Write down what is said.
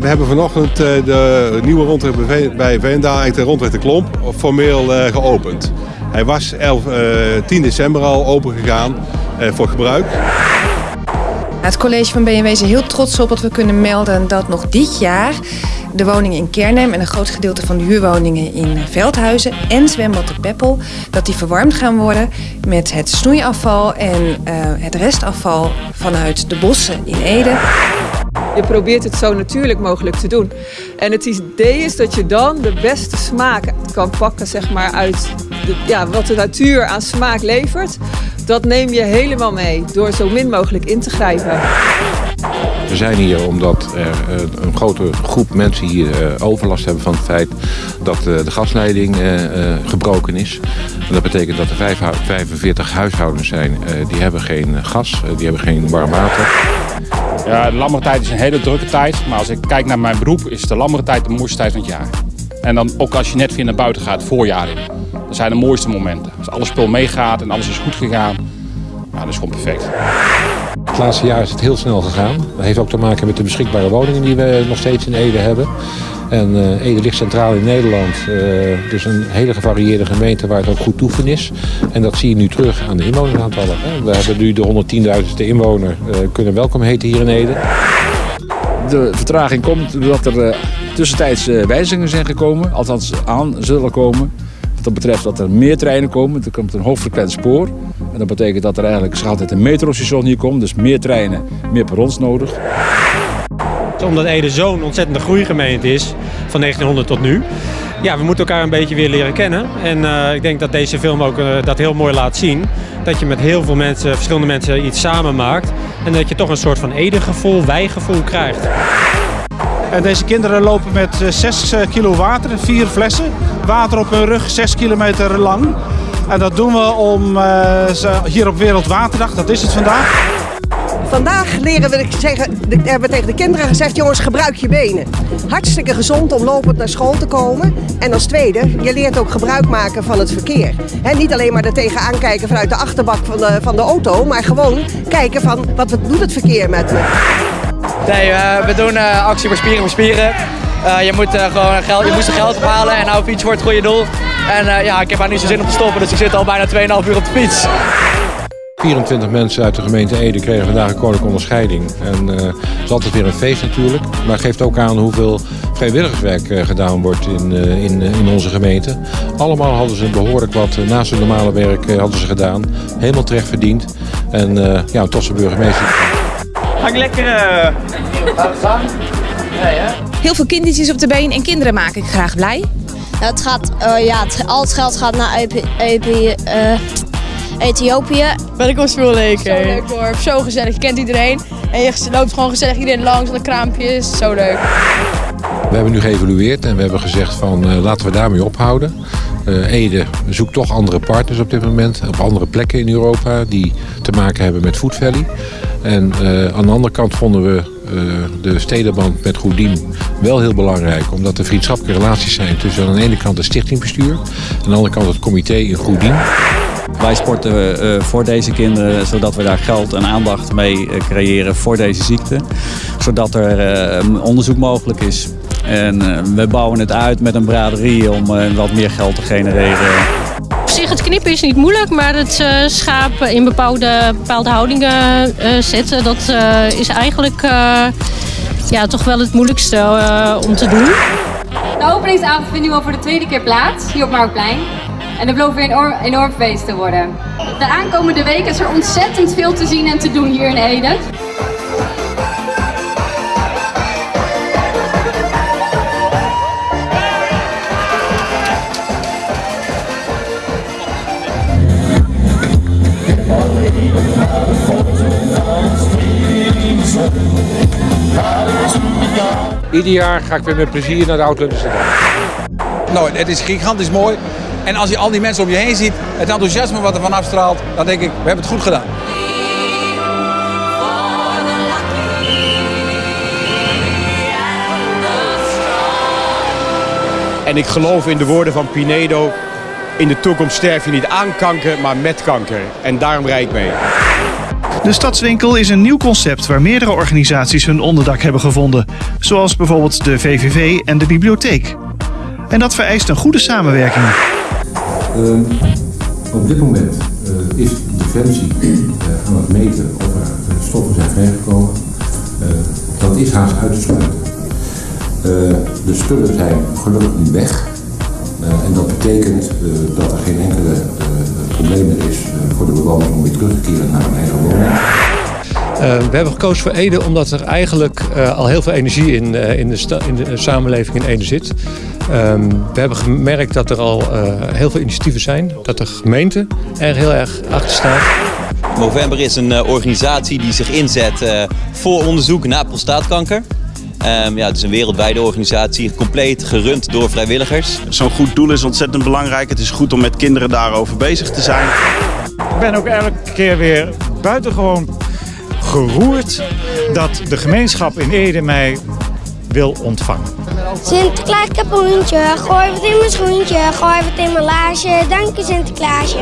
we hebben vanochtend de nieuwe rondweg bij Veendaal, eigenlijk de rondweg de Klomp, formeel geopend. Hij was 11, 10 december al open gegaan voor gebruik. Het college van BMW is heel trots op dat we kunnen melden dat nog dit jaar de woningen in Kernhem en een groot gedeelte van de huurwoningen in Veldhuizen en zwembad de Peppel, dat die verwarmd gaan worden met het snoeiafval en het restafval vanuit de bossen in Ede. Je probeert het zo natuurlijk mogelijk te doen. En het idee is dat je dan de beste smaak kan pakken zeg maar, uit de, ja, wat de natuur aan smaak levert. Dat neem je helemaal mee door zo min mogelijk in te grijpen. We zijn hier omdat er eh, een grote groep mensen hier eh, overlast hebben van het feit dat eh, de gasleiding gebroken is. Dat betekent dat er 45 huishoudens zijn die hebben geen gas, die hebben geen warm water. Ja, de lammere tijd is een hele drukke tijd. Maar als ik kijk naar mijn beroep, is de lammere tijd de mooiste tijd van het jaar. En dan ook als je net weer naar buiten gaat, voorjaar in. Dat zijn de mooiste momenten. Als alles spul meegaat en alles is goed gegaan, nou, dat is gewoon perfect. Het laatste jaar is het heel snel gegaan. Dat heeft ook te maken met de beschikbare woningen die we nog steeds in Ede hebben. En uh, Ede ligt centraal in Nederland. Uh, dus een hele gevarieerde gemeente waar het ook goed toeven is. En dat zie je nu terug aan de inwoneraantallen. We hebben nu de 110.000ste inwoner uh, kunnen welkom heten hier in Ede. De vertraging komt doordat er tussentijds wijzigingen zijn gekomen. Althans aan zullen komen. Dat betreft dat er meer treinen komen. Er komt een hoogfrequent spoor. En dat betekent dat er eigenlijk altijd een metrostation hier komt. Dus meer treinen, meer perrons nodig. Omdat Ede zo'n ontzettende groeigemeente is, van 1900 tot nu. Ja, we moeten elkaar een beetje weer leren kennen. En uh, ik denk dat deze film ook uh, dat heel mooi laat zien. Dat je met heel veel mensen, verschillende mensen iets samen maakt. En dat je toch een soort van Ede-gevoel, wij-gevoel krijgt. En deze kinderen lopen met 6 kilo water, vier flessen. Water op hun rug, 6 kilometer lang. En dat doen we om hier op Wereldwaterdag, dat is het vandaag. Vandaag leren we, zeggen, hebben we tegen de kinderen gezegd, jongens gebruik je benen. Hartstikke gezond om lopend naar school te komen. En als tweede, je leert ook gebruik maken van het verkeer. Niet alleen maar er tegenaan kijken vanuit de achterbak van de, van de auto, maar gewoon kijken van wat doet het verkeer met me. Nee, uh, we doen uh, actie voor spieren voor spieren. Uh, je, moet, gewoon geld, je moest er geld ophalen en nou fiets voor het goede doel. En ja, ik heb daar niet zo zin om te stoppen, dus ik zit al bijna 2,5 uur op de fiets. 24 mensen uit de gemeente Ede kregen vandaag een koninklijke onderscheiding. En uh, het is altijd weer een feest natuurlijk. Maar het geeft ook aan hoeveel vrijwilligerswerk uh, gedaan wordt in, uh, in, in onze gemeente. Allemaal hadden ze behoorlijk wat naast hun normale werk hadden ze gedaan. Helemaal terecht verdiend. En ja, een tofse burgemeester. Hang lekker. Heel veel kindertjes op de been en kinderen maak ik graag blij. Het gaat, uh, ja, het, al het geld gaat naar Ethiopië. Uh, Ethiopië. Veel leuk. Zo leuk hoor, zo gezellig. Je kent iedereen. En je loopt gewoon gezellig iedereen langs aan de kraampjes. Zo leuk. We hebben nu geëvalueerd en we hebben gezegd van uh, laten we daarmee ophouden. Uh, Ede zoekt toch andere partners op dit moment, op andere plekken in Europa die te maken hebben met Food Valley. En uh, aan de andere kant vonden we uh, de stedenband met Goedien wel heel belangrijk. Omdat er vriendschappelijke relaties zijn tussen aan de ene kant het stichtingbestuur en aan de andere kant het comité in Goedien. Wij sporten uh, voor deze kinderen zodat we daar geld en aandacht mee creëren voor deze ziekte. Zodat er onderzoek mogelijk is. En we bouwen het uit met een braderie om wat meer geld te genereren. Op zich, het knippen is niet moeilijk, maar het schaap in bepaalde, bepaalde houdingen zetten, dat is eigenlijk ja, toch wel het moeilijkste om te doen. De openingsavond vindt nu al voor de tweede keer plaats, hier op Marktplein. En dat belooft weer een enorm, feest te worden. De aankomende weken is er ontzettend veel te zien en te doen hier in Ede. Ieder jaar ga ik weer met plezier naar de Oud Nou, het is gigantisch mooi. En als je al die mensen om je heen ziet, het enthousiasme wat er van afstraalt, dan denk ik, we hebben het goed gedaan. En ik geloof in de woorden van Pinedo, in de toekomst sterf je niet aan kanker, maar met kanker. En daarom rijd ik mee. De Stadswinkel is een nieuw concept waar meerdere organisaties hun onderdak hebben gevonden. Zoals bijvoorbeeld de VVV en de bibliotheek. En dat vereist een goede samenwerking. Ehm, op dit moment eh, is Defensie uh, aan het meten of er uh, stoffen zijn vrijgekomen. dat is haast uit te sluiten. de spullen zijn gelukkig nu weg. en dat betekent dat er geen enkele probleem is voor de bewoners om weer terug te keren naar hun eigen woning. We hebben gekozen voor Ede omdat er eigenlijk al heel veel energie in, in, de, in de samenleving in Ede zit. Um, we hebben gemerkt dat er al uh, heel veel initiatieven zijn. Dat de gemeente er heel erg achter staat. Movember is een uh, organisatie die zich inzet uh, voor onderzoek naar prostaatkanker. Um, ja, het is een wereldwijde organisatie, compleet gerund door vrijwilligers. Zo'n goed doel is ontzettend belangrijk. Het is goed om met kinderen daarover bezig te zijn. Ik ben ook elke keer weer buitengewoon geroerd dat de gemeenschap in Ede mij wil ontvangen. Sinterklaas, ik heb een hondje. Gooi wat in mijn schoentje. Gooi wat in mijn laasje. Dank je, Sinterklaasje.